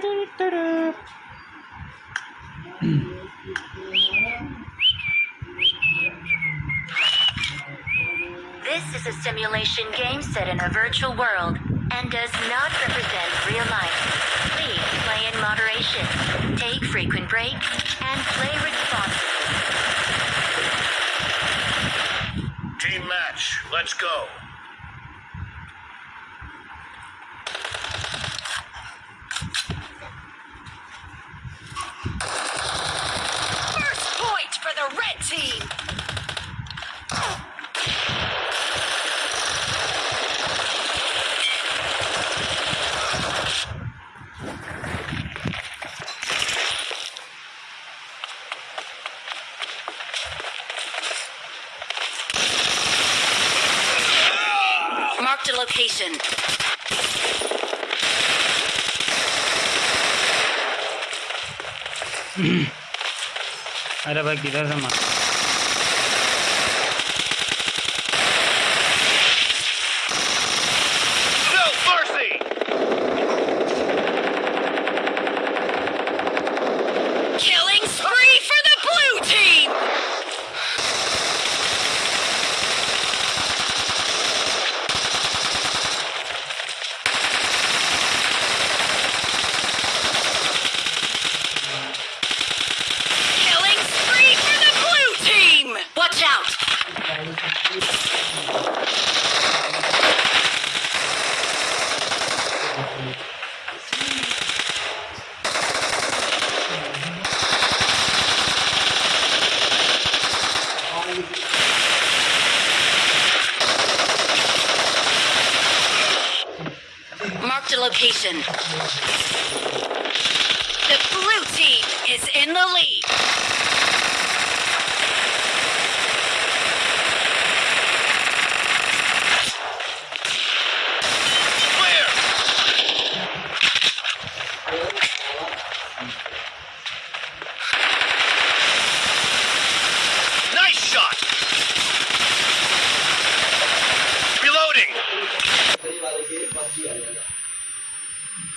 This is a simulation game set in a virtual world and does not represent real life. Please play in moderation, take frequent breaks, and play responsibly. Team match, let's go. Marked a location. अरे भाई किधर से मार location. The blue team is in the lead. Clear! Nice shot! Reloading!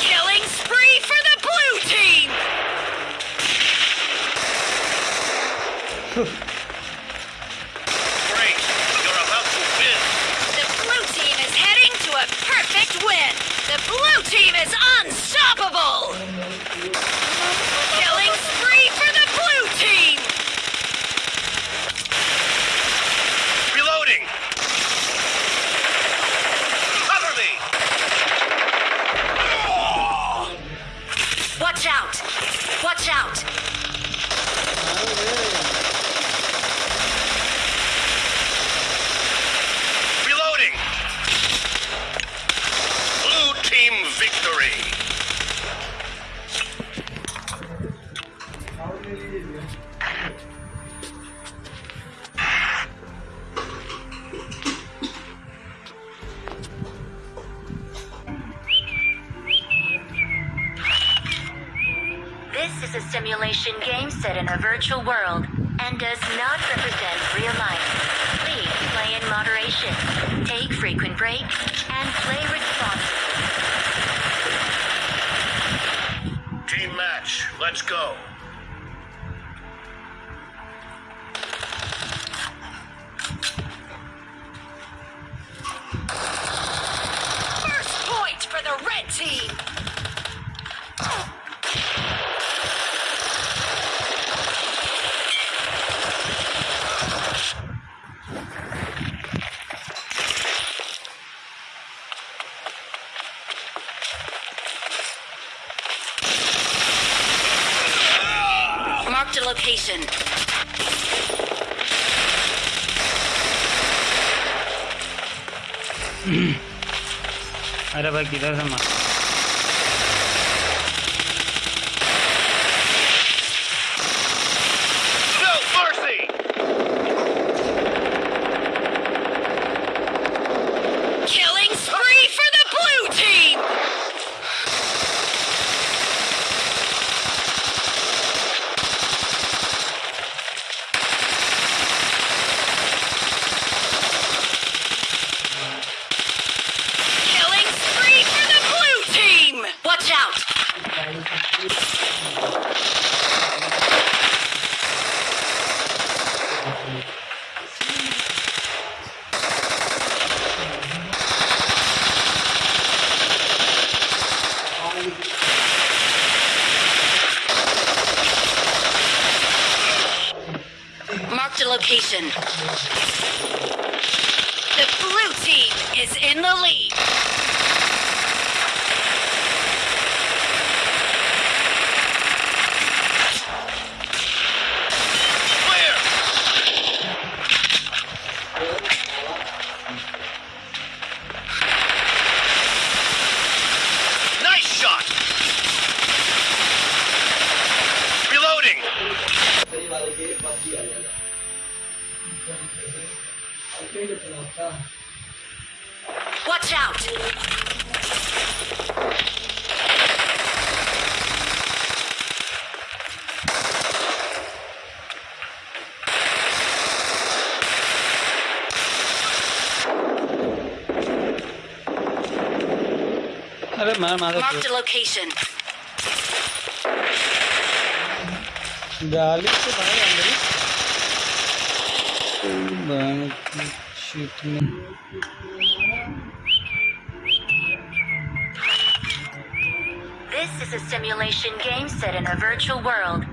Killing spree for the blue team. Great! You're about to win! The blue team is heading to a perfect win. The blue team is unstoppable. A simulation game set in a virtual world and does not represent real life. Please play in moderation, take frequent breaks, and play responsibly. Team match, let's go. Marked a location. अरे भाई किधर से मार The blue team is in the lead. Watch out! अरे मार मार Marked a location. गाली से भाई अंदर ही शूट में This is a simulation game set in a virtual world and does